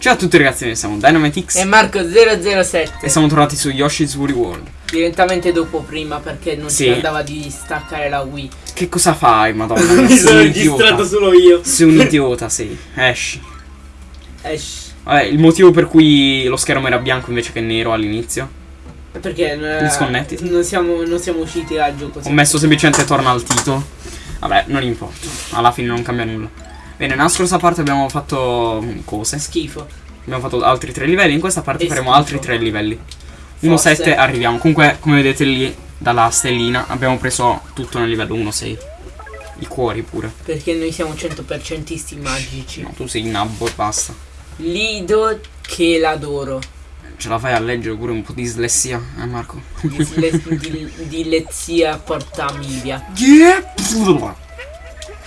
Ciao a tutti ragazzi, noi siamo Dynamitix E Marco007 e siamo tornati su Yoshi's Woolly World. Direttamente dopo prima perché non Sì. ci andava di staccare la Wii Che cosa fai, madonna? Mi sono registrato solo io Sei un idiota, sei. Esci. Esh. Vabbè, il motivo per cui lo schermo era bianco invece che nero all'inizio. Perché eh, non siamo, non siamo usciti dal gioco Ho messo semplicemente torna al titolo. Vabbè, non importa. Alla fine non cambia nulla. Bene, nella scorsa parte abbiamo fatto mm, cose. Schifo Abbiamo fatto altri tre livelli. In questa parte E faremo schifo. altri tre livelli. Forse. 1-7 arriviamo. Comunque, come vedete lì, dalla stellina, abbiamo preso tutto nel livello 1-6. I cuori pure. Perché noi siamo 100%isti magici No, tu sei nabbo e basta. Lido che l'adoro Ce la fai a leggere pure un po' di dislessia, eh Marco? Disle- di, di lezzia portami via Yeah!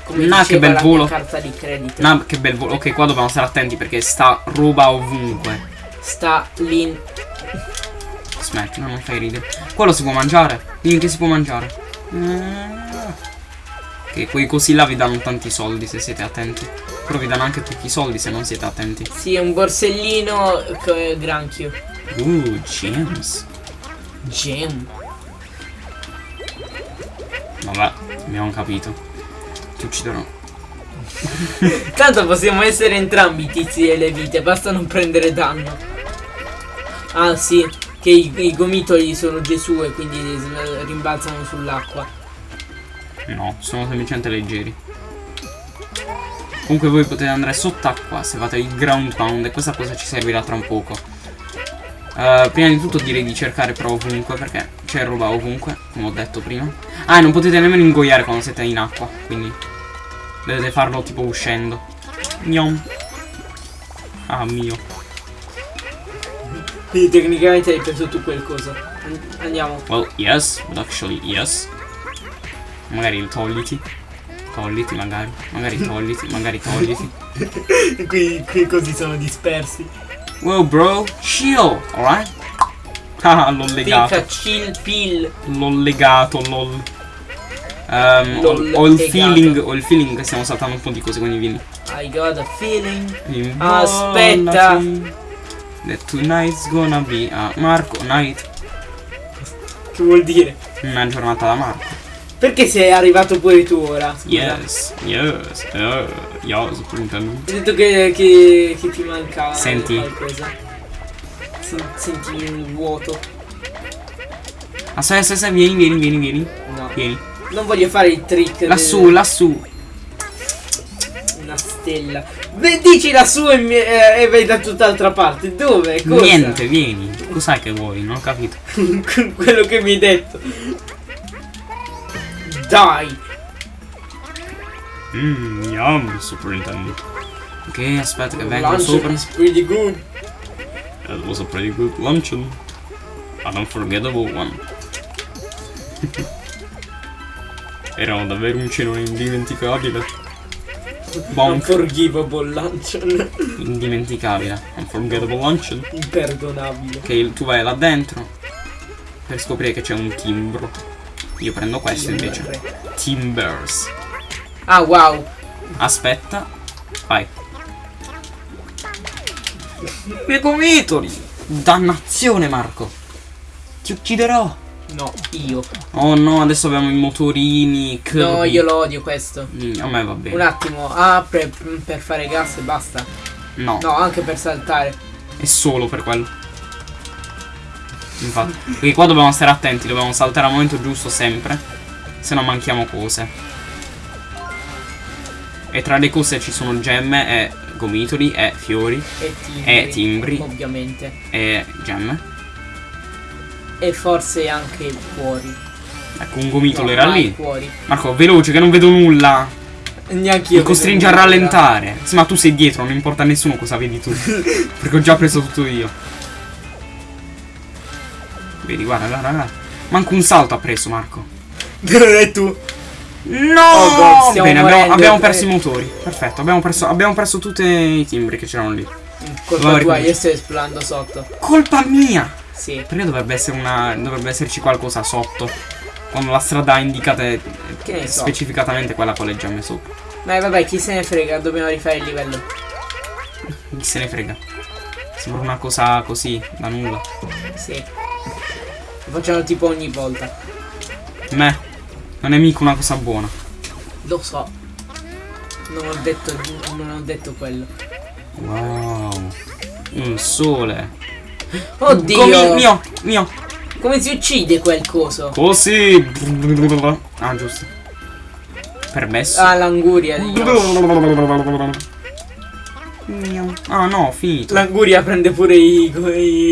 Come Nah, che bel la volo. carta di credito No, che bel volo. Ok, qua dobbiamo stare attenti perché sta roba ovunque. Sta lì Smetti, no, non fai ridere. Quello si può mangiare? Dimmi che si può mangiare. Che quei cosi là vi danno tanti soldi se siete attenti. Però vi danno anche tutti i soldi se non siete attenti. Sì, è un borsellino granchio Uh, gems. Gem Vabbè, abbiamo capito. Ti ucciderò. Tanto possiamo essere entrambi tizi delle vite, basta non prendere danno. Ah sì, che i, i gomitoli sono Gesù e quindi rimbalzano sull'acqua. No, sono semplicemente leggeri. Comunque voi potete andare sott'acqua se fate il ground pound e questa cosa ci servirà tra un poco. Eh, prima di tutto direi di cercare però ovunque perché c'è roba ovunque, come ho detto prima. Ah, e non potete nemmeno ingoiare quando siete in acqua, quindi dovete farlo tipo uscendo. Gnom. Ah mio. Quindi tecnicamente hai preso tu. An- Andiamo. Well, yes, but actually yes. Magari togliti. Togliti magari. Magari togliti, magari togliti. qui, qui così sono dispersi. Wow bro, chill, alright? Ah, l'ho legato. Chill pill. L'ho legato, lol. Ehm, ho, ho il feeling, ho il feeling che stiamo saltando un po' di cose, quindi vieni. I got a feeling. Aspetta. That tonight's gonna be a Marco night. Che vuol dire? Una giornata da Marco. Perché sei arrivato pure tu ora? Scusa. Yes, yes, uh, yes, per intendere. Hai detto che, che, che ti mancava Senti. qualcosa. Sen- senti un vuoto. Aspetta, aspetta, aspetta, vieni, vieni, vieni, vieni. No. Vieni. Non voglio fare il trick. Lassù, del- lassù. Una stella. Beh, dici lassù e, mi- eh, e vai da tutt'altra parte. Dove? Cosa? Niente, vieni. Cos'hai che vuoi? Non ho capito. Quello che mi hai detto. Dai. Mmm, yum, superintendent. Ok, aspetta che vengo Luncheon sopra. is pretty good. That was a pretty good luncheon. An unforgettable one. Era davvero un cenone indimenticabile. Bonk. Unforgivable luncheon. Indimenticabile. Unforgettable luncheon. Imperdonabile. Ok, tu vai là dentro. Per scoprire che c'è un timbro. Io prendo questo invece. Timbers. Ah wow. Aspetta. Vai. I gomitoli! Dannazione Marco! Ti ucciderò! No, io. Oh no, adesso abbiamo i motorini. No, Kirby. io lo odio questo. Mm, A me va bene. Un attimo. Ah, per, per fare gas e basta. No, No, anche per saltare. è solo per quello. Infatti. Perché qua dobbiamo stare attenti, dobbiamo saltare al momento giusto sempre. Se no manchiamo cose. E tra le cose ci sono gemme e gomitoli e fiori E timbri. e timbri Ovviamente. e gemme. E forse anche cuori. Ecco, un gomitolo No, era lì. cuori. Marco, veloce che non vedo nulla. Neanche io. Mi costringe a rallentare. Sì, ma tu sei dietro, non importa a nessuno cosa vedi tu. Perché ho già preso tutto io. Vedi, guarda, guarda, guarda. Manco un salto ha preso, Marco. E tu? No! Oh God, stiamo Bene, abbiamo, morendo. abbiamo perso i motori. Perfetto, abbiamo perso, abbiamo perso tutti i timbri che c'erano lì. Colpa tua, io sto esplorando sotto. Colpa mia! Sì. Perché dovrebbe essere una. dovrebbe esserci qualcosa sotto? Quando la strada indicata è so. specificatamente quella con le gemme sopra. Ma vabbè, chi se ne frega, dobbiamo rifare il livello. Chi se ne frega. Sembra una cosa così, da nulla. Sì. Lo facciamo tipo ogni volta. Me. Non è mica una cosa buona. Lo so. Non ho detto, non ho detto quello. Wow. Un sole. Oddio! Comi- mio, mio. Come si uccide quel coso? Così. Ah, giusto. Permesso. Ah, l'anguria di. Ah no, finito. L'anguria prende pure i,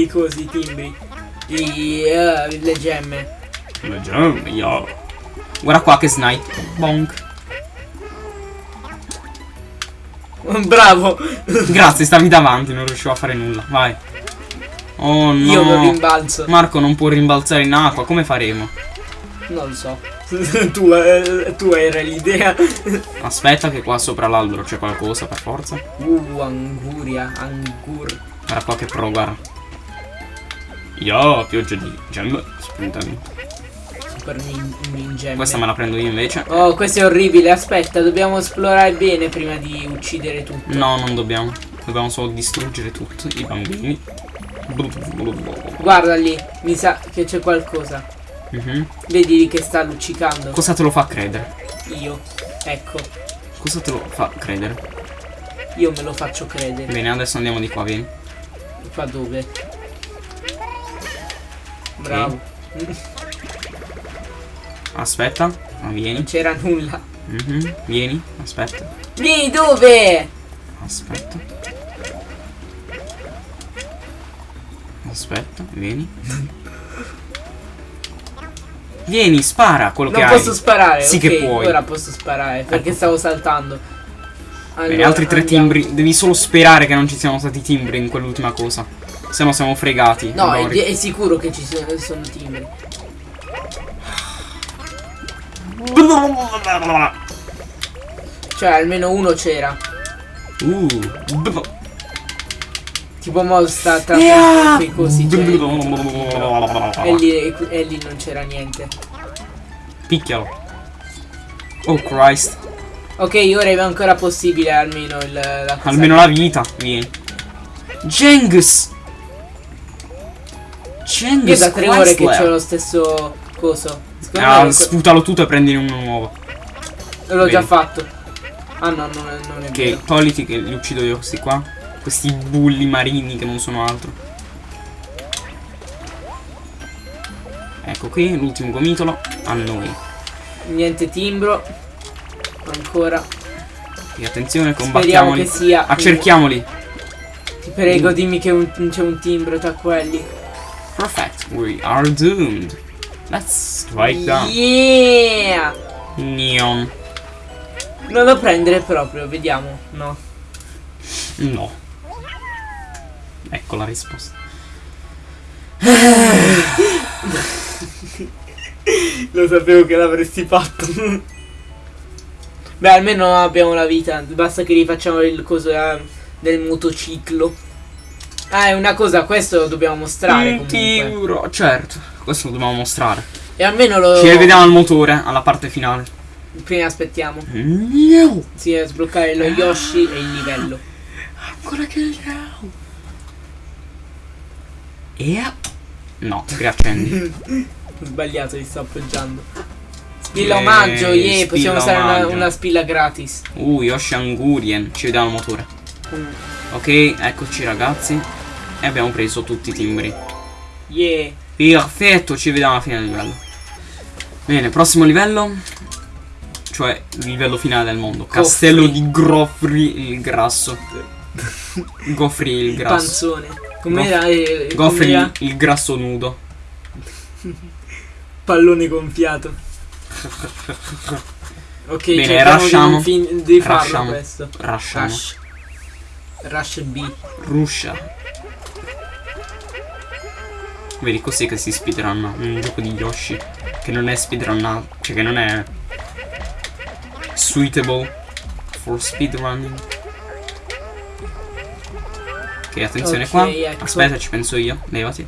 i cosi, i timbri. I, le gemme. Le gemme, yo. Guarda qua che snipe. Bonk. Bravo! Grazie, stavi davanti, non riuscivo a fare nulla. Vai. Oh no. Io lo rimbalzo. Marco non può rimbalzare in acqua, come faremo? Non lo so. tu, eh, tu era l'idea. Aspetta che qua sopra l'albero c'è qualcosa per forza. Uh, anguria, angur. Guarda qua che pro, guarda. Yo, pioggia di gemme. Spuntami. Super nin- ningemme. Questa me la prendo io invece. Oh, questo è orribile. Aspetta, dobbiamo esplorare bene prima di uccidere tutto. No, non dobbiamo. Dobbiamo solo distruggere tutti i bambini. Guarda lì, mi sa che c'è qualcosa. Mhm. Vedi lì che sta luccicando. Cosa te lo fa credere? Io. Ecco, Cosa te lo fa credere? io me lo faccio credere. Bene, adesso andiamo di qua, vieni. Qua dove? Bravo. Aspetta. Non vieni. c'era nulla. Mhm. Vieni. Aspetta. Lì dove? Aspetta. Aspetta, vieni. Vieni, spara quello Non che posso hai. sparare. Sì ok, che puoi. Ora posso sparare perché Ecco. stavo saltando. Bene, Allora, altri tre andiamo. timbri. Devi solo sperare che non ci siano stati timbri in quell'ultima cosa. Se no siamo fregati. No, è, è sicuro che ci sono, sono timbri. Cioè, almeno uno c'era. Uh. Tipo mo sta tra Yeah. c'è il- E lì, e lì non c'era niente. Picchialo. Oh Christ. Ok, ora è ancora possibile almeno il, la. Almeno la vita. Vieni. Genghis. Genghis. Io da tre ore che c'ho lo stesso coso. Secondo Ah, sputalo tutto e prendine uno nuovo. l'ho già fatto. Ah no, non è, non è Che vero. togliti che li uccido io questi qua. Questi bulli marini che non sono altro. Ecco qui, l'ultimo gomitolo. A noi. Niente timbro. Ancora. Quindi attenzione, Speriamo combattiamoli. che sia. Accerchiamoli. Ti prego, dimmi che c'è un timbro tra quelli. Perfect. We are doomed. Let's strike down. Yeah! Neon. Non lo prendere proprio, vediamo. No. No. Ecco la risposta. Lo sapevo che l'avresti fatto. Beh, almeno abbiamo la vita. Basta che rifacciamo il coso eh, del motociclo. Ah, è una cosa, questo lo dobbiamo mostrare Un comunque. tiuro. Certo, questo lo dobbiamo mostrare. E almeno lo. Ci rivediamo al motore, alla parte finale. Prima aspettiamo. No. Sì, a sbloccare lo Yoshi e il livello. Ancora che no. E No, riaccendi. Sbagliato, li sto appoggiando. Spilla Eh, omaggio, yeah, possiamo spilla usare una, una spilla gratis. Uh, Yoshi Angurien. Ci vediamo al motore. Mm. Ok, eccoci ragazzi. E abbiamo preso tutti i timbri. Yeah. Perfetto, ci vediamo alla fine del livello. Bene, prossimo livello. Cioè, il livello finale del mondo. Castello di Grofri il grasso. Gofri il Il grasso. panzone. Come Goff- era? eh, era? il, grasso nudo. Pallone gonfiato. Ok, Bene, Rushiamo. questo. Rasciamo. Rush. Rush B. Ruscia. Vedi così che si speedrunna un gioco di Yoshi. Che non è speedrunnato. Cioè che non è suitable for speedrunning. Ok, attenzione Ok, qua. ecco. Aspetta, ci penso io. Levati.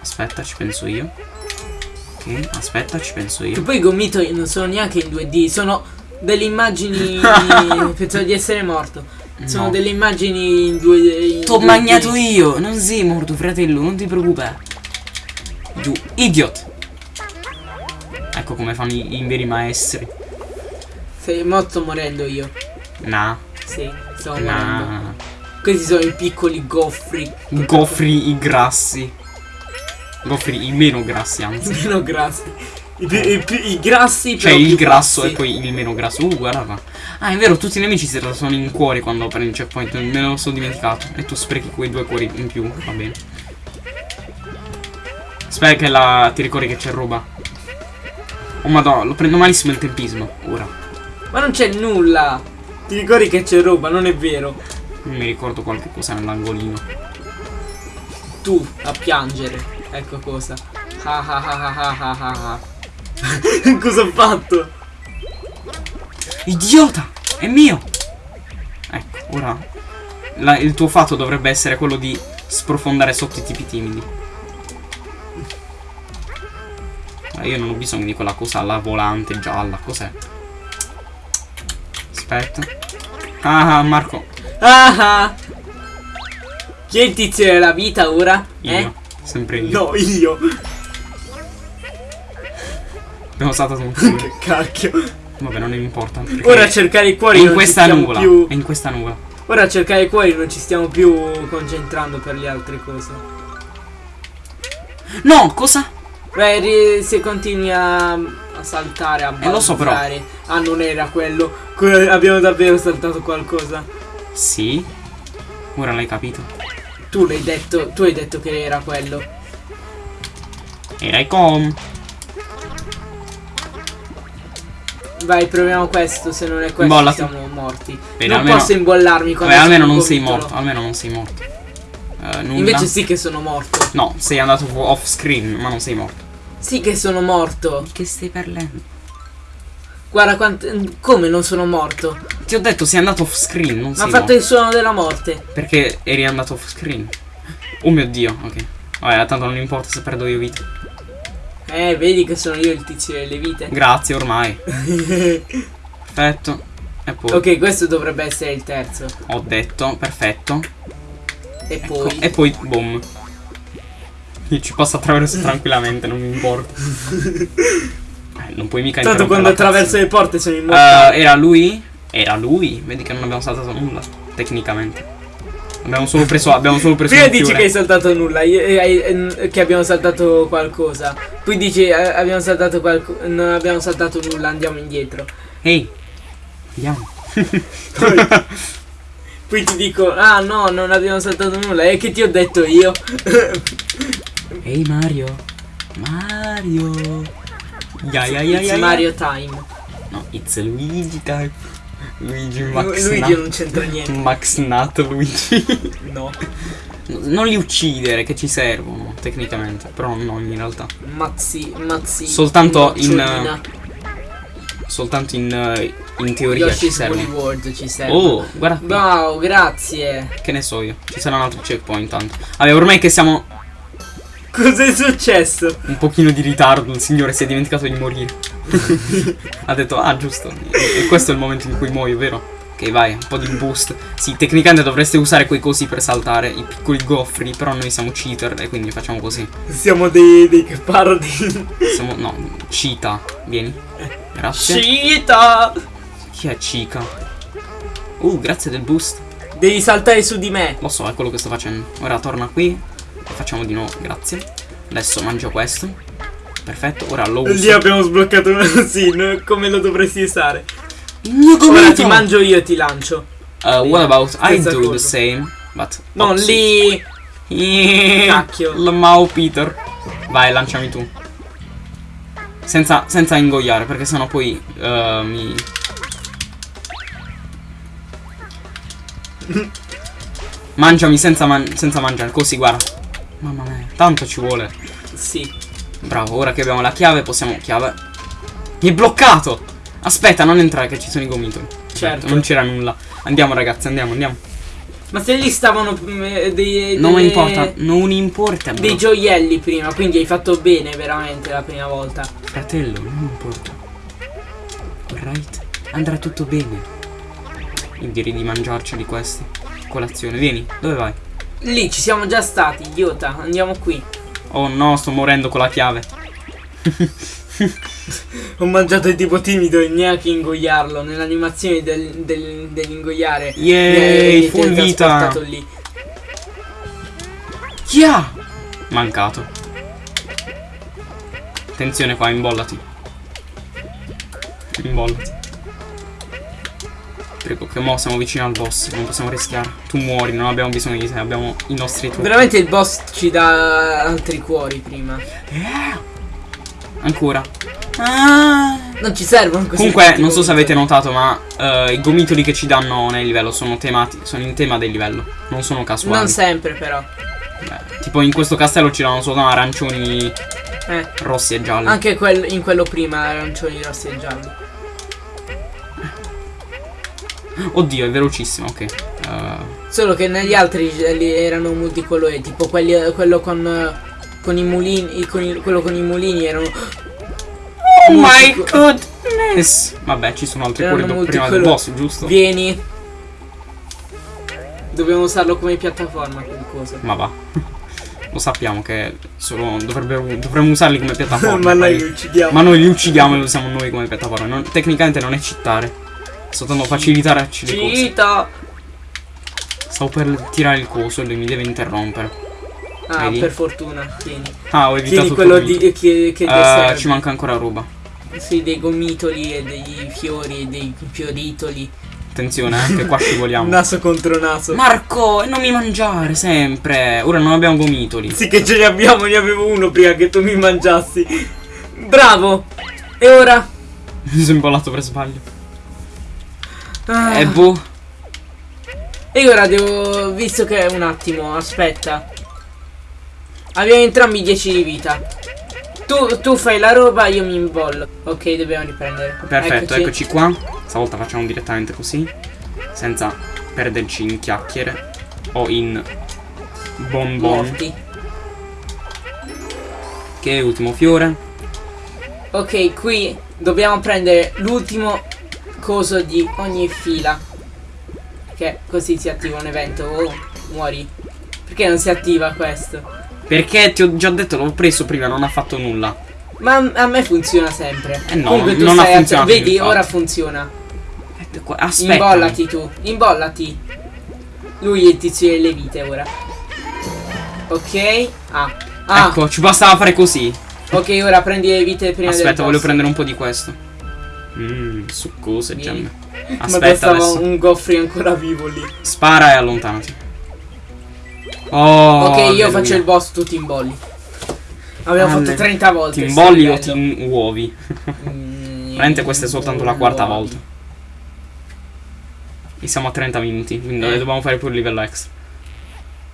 Aspetta, ci penso io. Ok, aspetta, ci penso Che io. poi i gomito non sono neanche in 2D, sono delle immagini. Pensavo di essere morto. Sono No. delle immagini in due. T'ho D. io, non sei morto, fratello, non ti preoccupare. Giù, idiot. Ecco come fanno i, i veri maestri. Sei morto morendo io. Nah, Sì, sto morendo. nah. Questi sono i piccoli goffri. Goffri i grassi. Goffri i meno grassi, anzi. Meno grassi. I, i pi- i grassi Cioè il grasso grassi. e poi il meno grasso. Uh, guarda qua. Ah, è vero, tutti i nemici si trasformano in cuori quando prendi il checkpoint. Me lo sono dimenticato. E tu sprechi quei due cuori in più. Va bene. Spera che la... ti ricordi che c'è roba. Oh madonna, lo prendo malissimo il tempismo. Ora. Ma non c'è nulla. Ti ricordi che c'è roba, non è vero. Mi ricordo qualche cosa nell'angolino. Tu a piangere. Ecco cosa. Ah ah ah ah ah ah ah. cosa ho fatto? Idiota! È mio! Ecco, ora. la- il tuo fatto dovrebbe essere quello di sprofondare sotto i tipi timidi. Ma io non ho bisogno di quella cosa là volante gialla. Cos'è? Aspetta. Ah, Marco. Ah ah. Chi è il tizio della vita ora? Io. Eh? Sempre io. No, io. Abbiamo saltato un culo. che cacchio. Vabbè, non importa. Ora a cercare i cuori in questa nuvola. più. È in questa nuvola. Ora a cercare i cuori non ci stiamo più concentrando per le altre cose. No, cosa? Beh, se continui a, a saltare, a Eh, lo so, però. balzare- Ah, non era quello. Que- abbiamo davvero saltato qualcosa. Sì. Ora l'hai capito. Tu l'hai detto, tu hai detto che era quello. Era i com. Vai, proviamo questo, se non è questo Bollati. siamo morti. Bene, non almeno- posso imbollarmi quando Vabbè, almeno non sei morto. Almeno non sei morto. Nulla. Invece sì che sono morto. No, sei andato off screen, ma non sei morto. Sì che sono morto. Che stai parlando? Guarda quant- come non sono morto. Ti ho detto sei andato off screen, non Ma sei ha fatto morto. il suono della morte. Perché eri andato off screen. Oh mio dio, ok. Vabbè, tanto non importa se perdo io vita. Eh, vedi che sono io il tizio delle vite. Grazie, ormai. Perfetto. E poi ok, questo dovrebbe essere il terzo. ho detto, perfetto. E Ecco, poi. E poi, boom. Io ci passo attraverso tranquillamente, non mi importa. Eh, non puoi mica Tanto quando attraverso le porte sono Eh, immortale. era lui? Era lui? Vedi che non abbiamo saltato nulla, tecnicamente. Abbiamo solo preso, abbiamo solo preso Prima dici che hai saltato nulla, eh, eh, che abbiamo saltato qualcosa. Poi dici eh, abbiamo saltato qualcosa. Non abbiamo saltato nulla, andiamo indietro. Ehi, andiamo. Poi, poi ti dico, ah no, non abbiamo saltato nulla. E che ti ho detto io? Ehi Mario. Mario. Ya It's ya. ya. Mario time. No, it's Luigi type. Luigi Lu- Max Luigi Nut. non c'entra niente. Max Nut Luigi. No. non li uccidere che ci servono tecnicamente, però no in realtà. Mazzi, mazzi. Soltanto in. Soltanto in, in teoria ci Yoshi's Woolly servono. World ci serve. Oh, guarda qui. Wow, grazie. Che ne so io. Ci sarà un altro checkpoint tanto. Vabbè, ormai che siamo Cos'è successo? un pochino di ritardo, il signore si è dimenticato di morire. ha detto, ah giusto. E questo è il momento in cui muoio, vero? Ok, vai, un po' di boost. Sì, tecnicamente dovreste usare quei cosi per saltare, i piccoli goffri, però noi siamo cheater e quindi facciamo così. Siamo dei, dei parodi. Siamo, no, cheetah. Vieni. Grazie. Cita! Chi è Chica? Uh, grazie del boost. Devi saltare su di me. Lo so, è quello che sto facendo. Ora torna qui. Facciamo di nuovo, grazie. Adesso mangio questo. Perfetto, ora lo Lì uso. abbiamo sbloccato sì, come lo dovresti usare. Il mio Ora ti mangio io e ti lancio. Uh, what about I do the cosa. same, but Non lì. Cacchio. Lamau Peter. Vai, lanciami tu. Senza, senza ingoiare, perché sennò poi uh, mi. Mangiami senza, man- senza mangiare, così guarda. Mamma mia, tanto ci vuole. Sì. Bravo, ora che abbiamo la chiave possiamo. Chiave. Mi è bloccato! Aspetta, non entrare che ci sono i gomitoli. Certo. Non c'era nulla. Andiamo ragazzi, andiamo, andiamo. Ma se lì stavano mm, eh, dei, Non delle- importa, non importa. bro. dei gioielli prima, quindi hai fatto bene veramente la prima volta. Fratello, non importa. Alright. Andrà tutto bene. Io direi di mangiarceli questi. Colazione, vieni, dove vai? Lì ci siamo già stati, idiota. Andiamo qui. Oh no, sto morendo con la chiave. Ho mangiato il tipo timido e neanche ingoiarlo. Nell'animazione del, del, dell'ingoiare. Mi ha full vita. lì. Chia! Mancato. Attenzione qua, imbollati. Imbollati. Prego, che mo siamo vicini al boss, non possiamo rischiare. Tu muori, non abbiamo bisogno di te, abbiamo i nostri trucchi. Veramente il boss ci dà altri cuori prima. Ancora. Ah. Non ci servono così. Comunque, non so se avete notato, ma eh, i gomitoli che ci danno nel livello sono temati, sono in tema del livello, non sono casuali. Non sempre però. Beh, tipo in questo castello ci danno solo arancioni Eh. rossi e gialli. Anche quel- in quello prima arancioni rossi e gialli. Oddio, è velocissimo, ok. Eh, Solo che negli altri eh, li erano multicolori, tipo quelli, quello con, eh, con i mulini, con il- quello con i mulini erano Oh my goodness! Vabbè, ci sono altri Erano molti prima del boss, giusto? Vieni. Dobbiamo usarlo come piattaforma. Ma va. Lo sappiamo che solo dovremmo usarli come piattaforma. Ma noi li uccidiamo. Ma noi li uccidiamo e li usiamo noi come piattaforma. Non- tecnicamente non è cheatare. Soltanto facilitarci le cose. Cita. Stavo per tirare il coso e lui mi deve interrompere. Ah, Vedi? per fortuna. Tieni. Ah, ho evitato Tieni quello di, che, che Eh, serve. ci manca ancora roba. Sì, dei gomitoli e dei fiori e dei fioritoli. Attenzione, eh, che qua scivoliamo. Naso contro naso. Marco, non mi mangiare sempre. Ora non abbiamo gomitoli. Sì che ce ne abbiamo, ne avevo uno prima che tu mi mangiassi. Bravo. E ora? Mi sono imbollato per sbaglio. Ah. E boh. E ora devo. Visto che un attimo, aspetta. Abbiamo entrambi 10 di vita. Tu, tu fai la roba, io mi imbollo. Ok, dobbiamo riprendere. Perfetto, eccoci. qua. Stavolta facciamo direttamente così. Senza perderci in chiacchiere. O in bonbon. Morti. Che è ultimo fiore. Ok, qui dobbiamo prendere l'ultimo coso di ogni fila. Che così si attiva un evento. Oh, muori. Perché non si attiva questo? Perché ti ho già detto, l'ho preso prima, non ha fatto nulla. Ma a- me funziona sempre. Eh no, Comunque tu non ha funzionato, Vedi, infatti. ora funziona. Aspetta. Imbollati tu, imbollati. Lui è il tizio delle vite ora. Ok. Ah. Ah. Ecco, ci bastava fare così. Ok, ora prendi le vite prima del Aspetta, voglio prendere un po' di questo. Mmm, succose gemme. Ma Aspetta bastava adesso. un goffri ancora vivo lì. Spara e allontanati. Oh, ok, io faccio il boss, tu ti imbolli. Abbiamo Alle- fatto 30 volte. Ti imbolli o ti uovi? Mm, Veramente questa è soltanto la quarta uovi. volta. E siamo a 30 minuti, quindi Eh. dobbiamo fare pure il livello extra.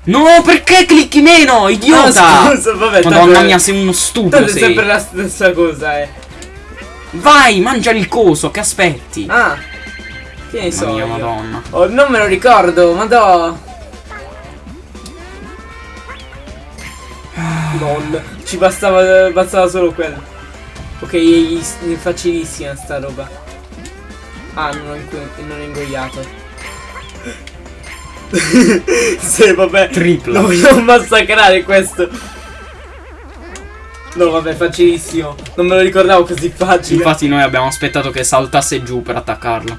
No, perché clicchi meno, idiota? Ah, scusa, vabbè, Madonna mia, sei uno stupido sei. sempre la stessa cosa, eh. Vai, mangia il coso, che aspetti? Ah. Che ne so. mia, io. madonna. Oh, non me lo ricordo, madò. LOL. Ci bastava, bastava solo quello. Ok, è facilissima sta roba. Ah, non ho, ingo- non ho ingoiato. sì, vabbè. Tripla. Lo vogliamo massacrare questo. No, vabbè, facilissimo. Non me lo ricordavo così facile. Infatti noi abbiamo aspettato che saltasse giù per attaccarlo.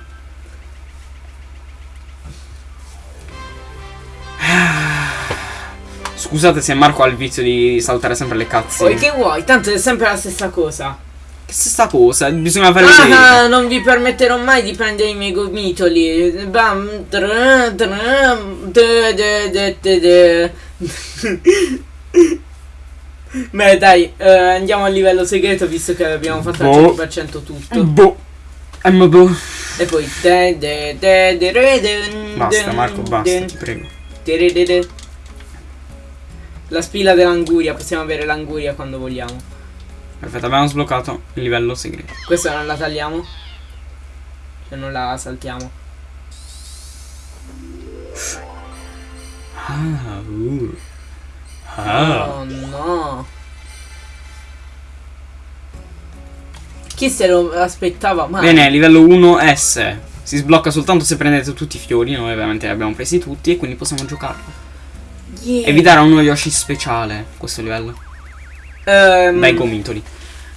Scusate se Marco ha il vizio di saltare sempre le cazzi. Poi che vuoi? Tanto è sempre la stessa cosa. Che stessa cosa? Bisogna fare vedere. Ah, non vi permetterò mai di prendere i miei gomitoli. Bam, de, de, de. Beh, dai, eh, andiamo al livello segreto visto che abbiamo fatto al Boh. 100% tutto. Boh. Boh. E poi. de, de, de, de, re, de, Basta Marco, basta, de, ti prego. de, re, de, de. La spilla dell'anguria, possiamo avere l'anguria quando vogliamo. Perfetto, abbiamo sbloccato il livello segreto. Questa non la tagliamo? Cioè non la saltiamo. Ah, uh. Ah. Oh no. Chi se lo aspettava mai? Bene, livello 1S. Si sblocca soltanto se prendete tutti i fiori. Noi ovviamente li abbiamo presi tutti e quindi possiamo giocarlo. Yeah. E vi darà uno Yoshi speciale questo livello. Ehm, Bei gomitoli.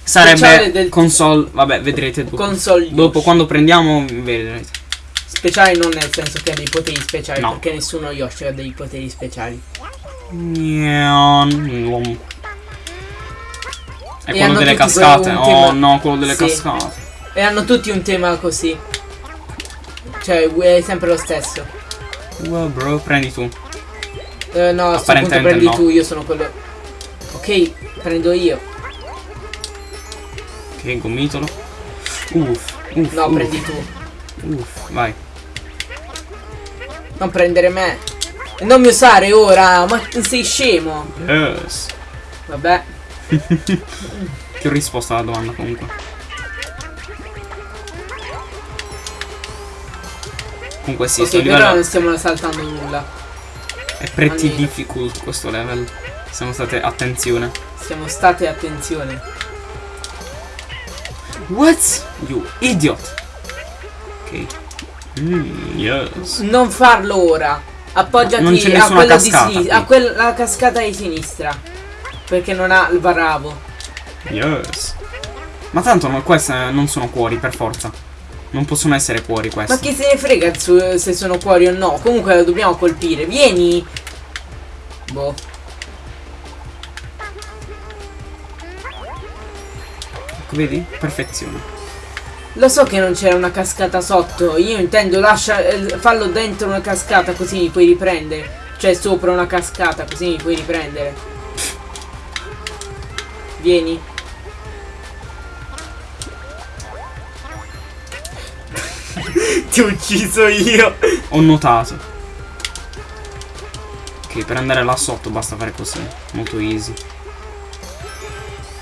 Speciale Sarebbe del- console. Vabbè, vedrete dopo. console Dopo, Yoshi. quando prendiamo, vedrete. Speciali non nel senso che ha dei poteri speciali, No. perché nessuno Yoshi ha dei poteri speciali. È E quello delle cascate. quello- Oh no, quello delle Sì. cascate. E hanno tutti un tema così. Cioè, è sempre lo stesso. Wow, bro, prendi tu. Eh, no, a punto prendi no. tu, io sono quello. Ok, prendo io. Che gomitolo. Uff, uff. No, uff, prendi tu. Uff, vai. Non prendere me. Non mi usare ora, ma sei scemo. Yes. Vabbè. Ti ho risposto alla domanda comunque. Comunque sì, ok, sto però livello non stiamo saltando nulla. è pretty almeno. difficult questo level. Siamo state attenzione. Siamo state attenzione. What? You idiot. Ok. Mm, yes. Non farlo ora. Appoggiati a quello cascata di sinistra. qui. A quella cascata di sinistra. Perché non ha il bravo. Yes. Ma tanto no, queste non sono cuori per forza. Non possono essere cuori questi. Ma chi se ne frega se sono cuori o no? Comunque lo dobbiamo colpire. Vieni. Boh. Ecco, vedi? Perfezione. Lo so che non c'era una cascata sotto. Io intendo lascia, eh, fallo dentro una cascata così mi puoi riprendere. Cioè sopra una cascata così mi puoi riprendere. Vieni. Ti ho ucciso io. Ho notato. Ok, per andare là sotto basta fare così. Molto easy.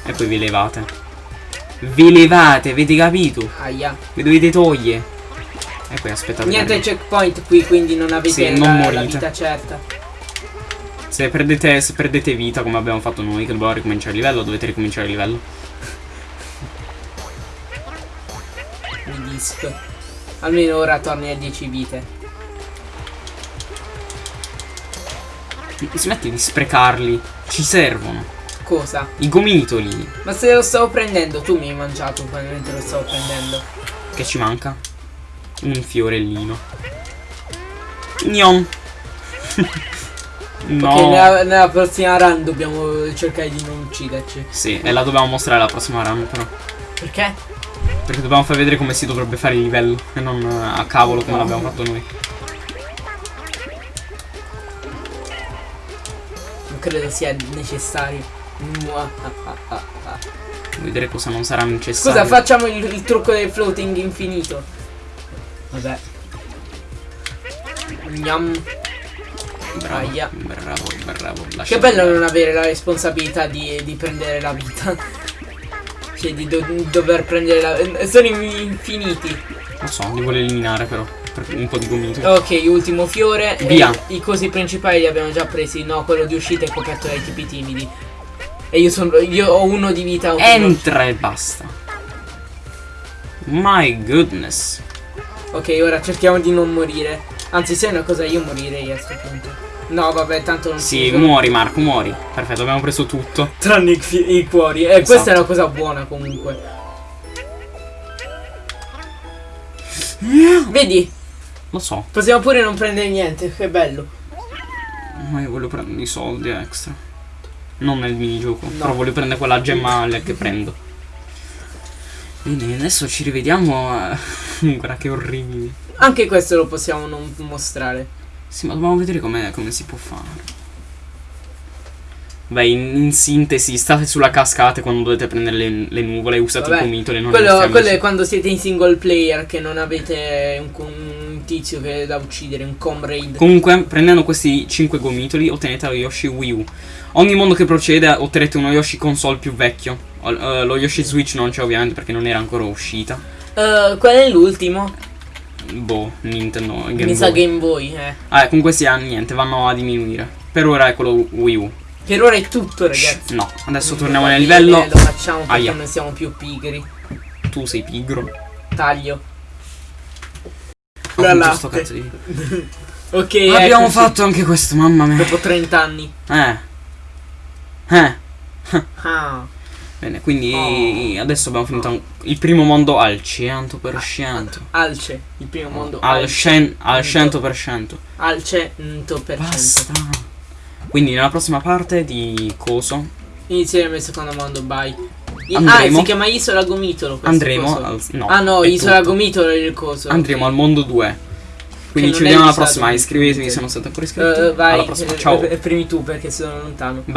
E poi vi levate. Vi levate, avete capito? Aia. Vi dovete togliere. E poi aspettate. Niente che- checkpoint qui, quindi non avete Sì, la, non la morite. vita certa. Se perdete, se perdete vita come abbiamo fatto noi, che dobbiamo ricominciare il livello, dovete ricominciare il livello. Mi disco. Almeno ora torni a 10 vite. Smetti di sprecarli. Ci servono. Cosa? I gomitoli. Ma se lo stavo prendendo, tu mi hai mangiato mentre lo stavo prendendo. Che ci manca? Un fiorellino. Gnon. no. Ok, nella, nella prossima run dobbiamo cercare di non ucciderci. Sì, e la dobbiamo mostrare la prossima run però. Perché? Perché dobbiamo far vedere come si dovrebbe fare il livello. E non eh, a cavolo come No. l'abbiamo fatto noi. Non credo sia necessario. Ah. Vedere cosa non sarà necessario. Scusa, facciamo il, il trucco del floating infinito. Vabbè. Gnam. Bravo, Aia. bravo, bravo. Che bello andare. non avere la responsabilità di, di prendere la vita. cioè di do- dover prendere la... Sono infiniti. Lo so, li vuole eliminare però. Per un po' di gomito. Ok, ultimo fiore. e Via. I cosi principali li abbiamo già presi. No, quello di uscita è coperto dai tipi timidi. E io sono. Io ho uno di vita. Entra e basta. My goodness. Ok, ora cerchiamo di non morire. Anzi, se è una cosa io morirei a questo punto. No, vabbè, tanto non Sì, si muori Marco, muori. Perfetto, abbiamo preso tutto. Tranne i, i cuori. E questa Esatto. è una cosa buona comunque. Vedi? Lo so, Possiamo pure non prendere niente. Che bello. ma io voglio prendere i soldi extra. Non nel minigioco, No. però voglio prendere quella gemma che prendo. Bene, adesso ci rivediamo. eh, Guarda che orribili. Anche questo lo possiamo non mostrare. Sì, ma dobbiamo vedere come, come si può fare. Beh, in, in sintesi, state sulla cascata quando dovete prendere le, le nuvole e usate Vabbè, i gomitoli. Non Quello, quello è quando siete in single player che non avete un, un tizio che è da uccidere, un comrade. Comunque, prendendo questi 5 gomitoli, ottenete lo Yoshi Wii U. Ogni mondo che procede otterrete uno Yoshi console più vecchio. Eh, lo Yoshi Switch non c'è ovviamente perché non era ancora uscita. Uh, qual è l'ultimo? Boh, Nintendo, Game Mi sa Boy. Game Boy, eh. Ah, con questi anni niente, vanno a diminuire. Per ora è quello Wii U. Per ora è tutto, ragazzi. No, adesso Non torniamo nel livello. Lo facciamo perché Aia. non siamo più pigri. tu sei pigro. Taglio. La latte. Ok, Abbiamo eccoci. fatto anche questo, mamma mia. Dopo 30 anni. Eh. Eh. Ah. Bene, quindi Oh. adesso abbiamo finito il primo mondo al 100%. Alce. Il primo mondo. Al, Alce. cen- al 100%. Al 100%. Basta. Quindi nella prossima parte di Coso Inizieremo il secondo mondo, bye. I- ah, Andremo- si chiama Isola Gomitolo. andremo al, no, ah no, Isola tutto. Gomitolo è il coso. Andremo ok. al mondo 2. Quindi ci vediamo alla prossima. Iscrivetevi se non siete ancora iscritti. Eh, vai, alla prossima. eh, Ciao. eh, primi tu perché sono lontano.